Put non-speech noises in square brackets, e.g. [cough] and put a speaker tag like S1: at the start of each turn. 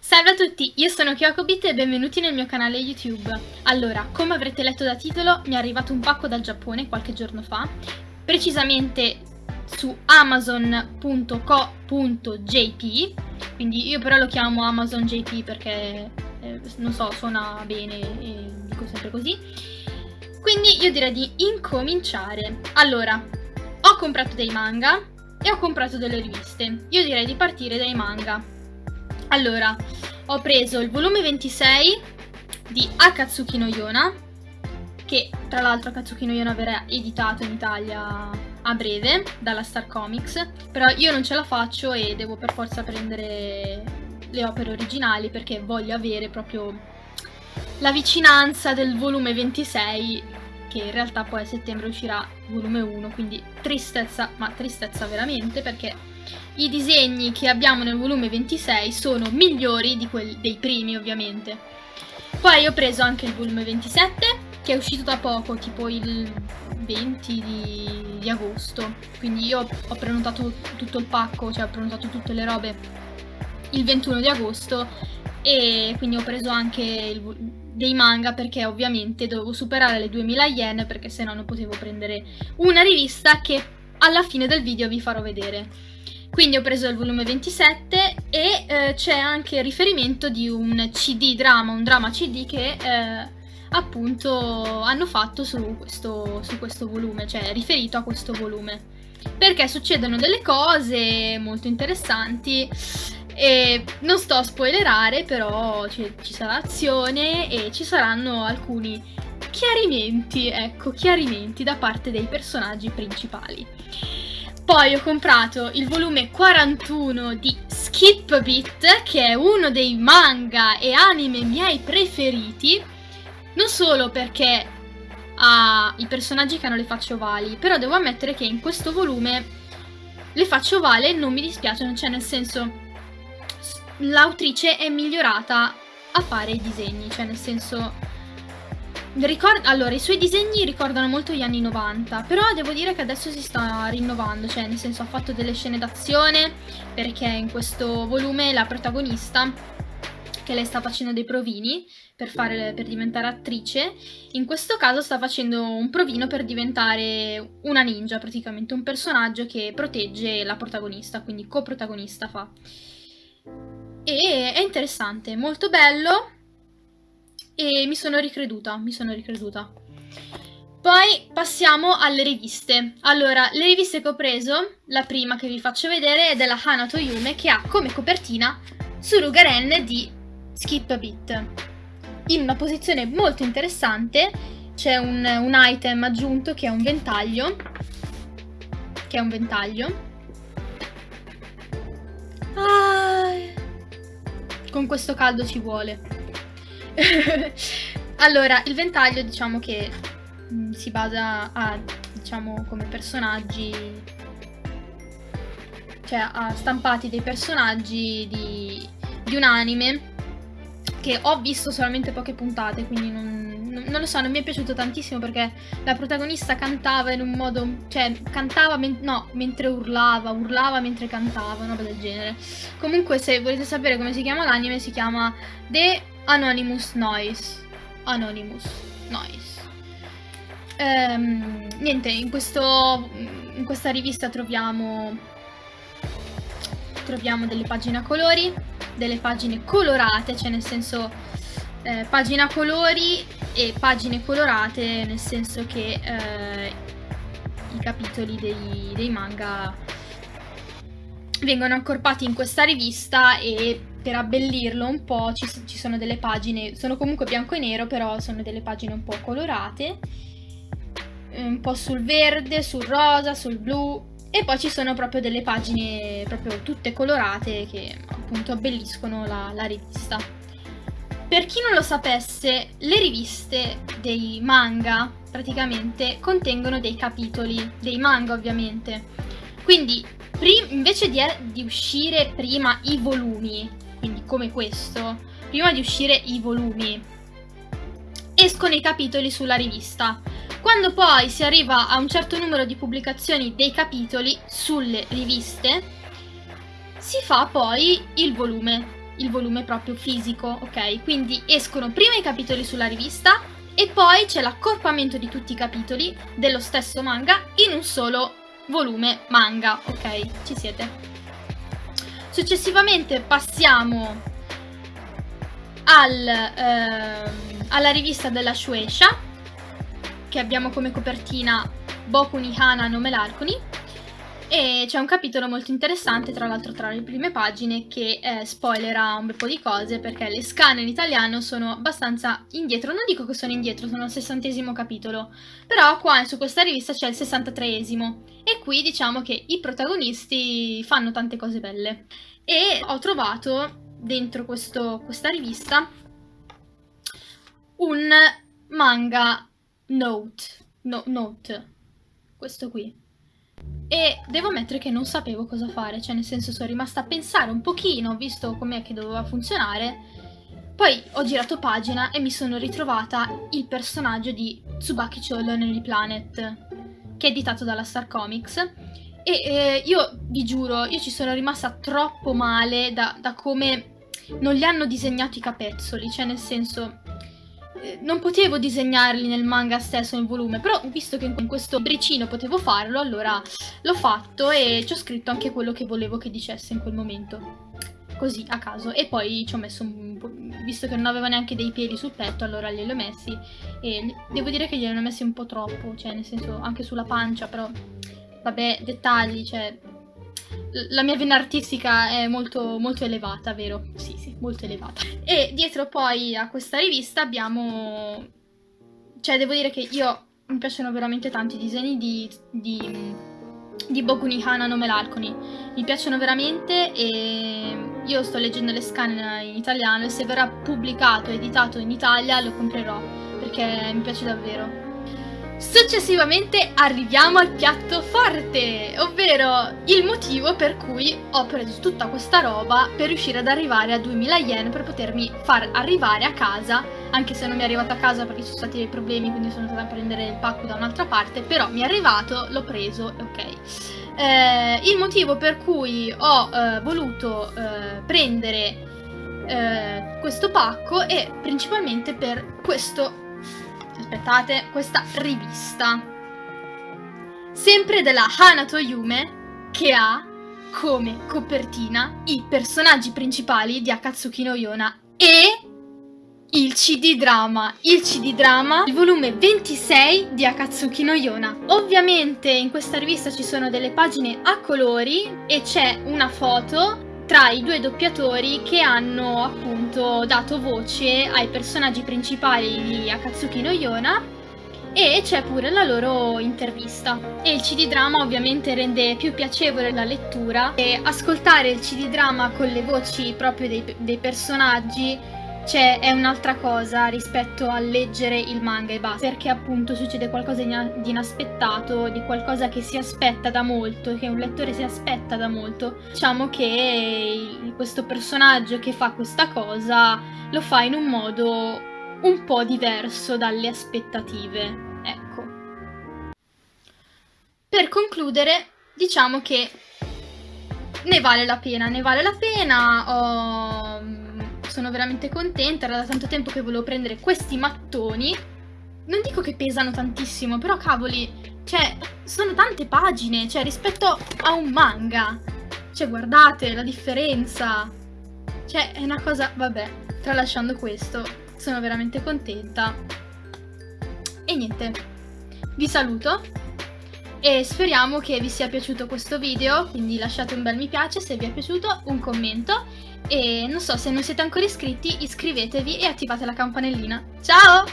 S1: Salve a tutti, io sono Kyokobit e benvenuti nel mio canale YouTube. Allora, come avrete letto da titolo, mi è arrivato un pacco dal Giappone qualche giorno fa, precisamente su amazon.co.jp, quindi io però lo chiamo Amazon JP perché, eh, non so, suona bene e dico sempre così. Quindi io direi di incominciare. Allora, ho comprato dei manga e ho comprato delle riviste. Io direi di partire dai manga. Allora, ho preso il volume 26 di Akatsuki no Yona, che tra l'altro Akatsuki no Yona verrà editato in Italia a breve dalla Star Comics, però io non ce la faccio e devo per forza prendere le opere originali perché voglio avere proprio la vicinanza del volume 26 che in realtà poi a settembre uscirà volume 1, quindi tristezza, ma tristezza veramente perché i disegni che abbiamo nel volume 26 sono migliori di quelli dei primi ovviamente. Poi ho preso anche il volume 27 che è uscito da poco, tipo il 20 di, di agosto, quindi io ho prenotato tutto il pacco, cioè ho prenotato tutte le robe il 21 di agosto e quindi ho preso anche il, dei manga perché ovviamente dovevo superare le 2000 yen perché se no non potevo prendere una rivista che alla fine del video vi farò vedere. Quindi ho preso il volume 27 e eh, c'è anche riferimento di un CD drama, un drama CD che eh, appunto hanno fatto su questo, su questo volume, cioè riferito a questo volume. Perché succedono delle cose molto interessanti e non sto a spoilerare, però ci, ci sarà azione e ci saranno alcuni chiarimenti, ecco, chiarimenti da parte dei personaggi principali. Poi ho comprato il volume 41 di Skip Beat, che è uno dei manga e anime miei preferiti, non solo perché ha i personaggi che hanno le facce ovali, però devo ammettere che in questo volume le facce ovali non mi dispiacciono, cioè nel senso l'autrice è migliorata a fare i disegni, cioè nel senso Ricord allora, i suoi disegni ricordano molto gli anni 90, però devo dire che adesso si sta rinnovando, cioè nel senso ha fatto delle scene d'azione, perché in questo volume la protagonista, che lei sta facendo dei provini per, fare, per diventare attrice, in questo caso sta facendo un provino per diventare una ninja, praticamente un personaggio che protegge la protagonista, quindi coprotagonista fa. E è interessante, molto bello, e mi sono ricreduta, mi sono ricreduta. Poi passiamo alle riviste. Allora, le riviste che ho preso, la prima che vi faccio vedere è della Hanato Yume che ha come copertina Surugaren di Skip Beat. In una posizione molto interessante c'è un, un item aggiunto che è un ventaglio, che è un ventaglio. Ah, con questo caldo ci vuole. [laughs] allora, il ventaglio diciamo che mh, mm, si basa a, diciamo, come personaggi, cioè a stampati dei personaggi di, di un anime che ho visto solamente poche puntate, quindi non, non, lo so, non mi è piaciuto tantissimo perché la protagonista cantava in un modo, cioè cantava, men no, mentre urlava, urlava mentre cantava, una roba del genere. Comunque se volete sapere come si chiama l'anime si chiama The Anonymous Noise. Anonymous Noise. Ehm, niente, in, questo, in questa rivista troviamo, troviamo delle pagine a colori, delle pagine colorate, cioè nel senso eh, pagina a colori e pagine colorate, nel senso che eh, i capitoli dei, dei manga vengono accorpati in questa rivista e per abbellirlo un po' ci, ci, sono delle pagine, sono comunque bianco e nero, però sono delle pagine un po' colorate, un po' sul verde, sul rosa, sul blu e poi ci sono proprio delle pagine proprio tutte colorate che appunto abbelliscono la, la rivista. Per chi non lo sapesse, le riviste dei manga praticamente contengono dei capitoli, dei manga ovviamente. Quindi invece di, di uscire prima i volumi quindi come questo, prima di uscire i volumi, escono i capitoli sulla rivista. Quando poi si arriva a un certo numero di pubblicazioni dei capitoli sulle riviste, si fa poi il volume. il volume proprio fisico, ok? Quindi escono prima i capitoli sulla rivista e poi c'è l'accorpamento di tutti i capitoli dello stesso manga in un solo volume manga, ok? Ci siete? Successivamente passiamo al, eh, alla rivista della Shueisha, che abbiamo come copertina Boku ni Hana no Melarconi, e c'è un capitolo molto interessante, tra l'altro tra le prime pagine, che eh, spoilerà un bel po' di cose perché le scan in italiano sono abbastanza indietro. Non dico che sono indietro, sono al sessantesimo capitolo, però qua su questa rivista c'è il sessantatreesimo. E qui diciamo che i protagonisti fanno tante cose belle. E ho trovato dentro questo, questa rivista un manga note, no, note, questo qui e devo ammettere che non sapevo cosa fare, cioè nel senso sono rimasta a pensare un pochino, visto com'è che doveva funzionare, poi ho girato pagina e mi sono ritrovata il personaggio di Tsubaki Cholo Lonely Planet, che è editato dalla Star Comics, e eh, io vi giuro, io ci sono rimasta troppo male da, da come non gli hanno disegnato i capezzoli, cioè nel senso non potevo disegnarli nel manga stesso, nel volume, però visto che in questo bricino potevo farlo, allora l'ho fatto e ci ho scritto anche quello che volevo che dicesse in quel momento. Così, a caso. E poi ci ho messo un po'... Visto che non aveva neanche dei piedi sul petto, allora glieli ho messi. E devo dire che glieli ho messi un po' troppo, cioè nel senso anche sulla pancia, però... Vabbè, dettagli, cioè la mia vena artistica è molto, molto elevata, vero? Sì, sì, molto elevata. E dietro poi a questa rivista abbiamo... Cioè, devo dire che io... Mi piacciono veramente tanti i disegni di... di di Bokuni Hana no Melalconi mi piacciono veramente e io sto leggendo le scan in italiano e se verrà pubblicato editato in Italia lo comprerò perché mi piace davvero Successivamente arriviamo al piatto forte, ovvero il motivo per cui ho preso tutta questa roba per riuscire ad arrivare a 2000 yen per potermi far arrivare a casa, anche se non mi è arrivato a casa perché ci sono stati dei problemi, quindi sono andata a prendere il pacco da un'altra parte, però mi è arrivato, l'ho preso, ok. Eh, il motivo per cui ho eh, voluto eh, prendere eh, questo pacco è principalmente per questo aspettate, questa rivista. Sempre della Hanato Yume, che ha come copertina i personaggi principali di Akatsuki no Yona e il CD drama, il CD drama, il volume 26 di Akatsuki no Yona. Ovviamente in questa rivista ci sono delle pagine a colori e c'è una foto tra i due doppiatori che hanno appunto dato voce ai personaggi principali di Akatsuki no Yona e c'è pure la loro intervista. E il CD drama ovviamente rende più piacevole la lettura e ascoltare il CD drama con le voci proprio dei, dei personaggi cioè è un'altra cosa rispetto a leggere il manga e basta, perché appunto succede qualcosa di inaspettato, di qualcosa che si aspetta da molto, che un lettore si aspetta da molto. Diciamo che questo personaggio che fa questa cosa lo fa in un modo un po' diverso dalle aspettative, ecco. Per concludere, diciamo che ne vale la pena, ne vale la pena, ho sono veramente contenta, era da tanto tempo che volevo prendere questi mattoni. Non dico che pesano tantissimo, però cavoli, cioè, sono tante pagine, cioè, rispetto a un manga. Cioè, guardate la differenza. Cioè, è una cosa, vabbè, tralasciando questo, sono veramente contenta. E niente, vi saluto e speriamo che vi sia piaciuto questo video, quindi lasciate un bel mi piace se vi è piaciuto, un commento e non so, se non siete ancora iscritti iscrivetevi e attivate la campanellina. Ciao!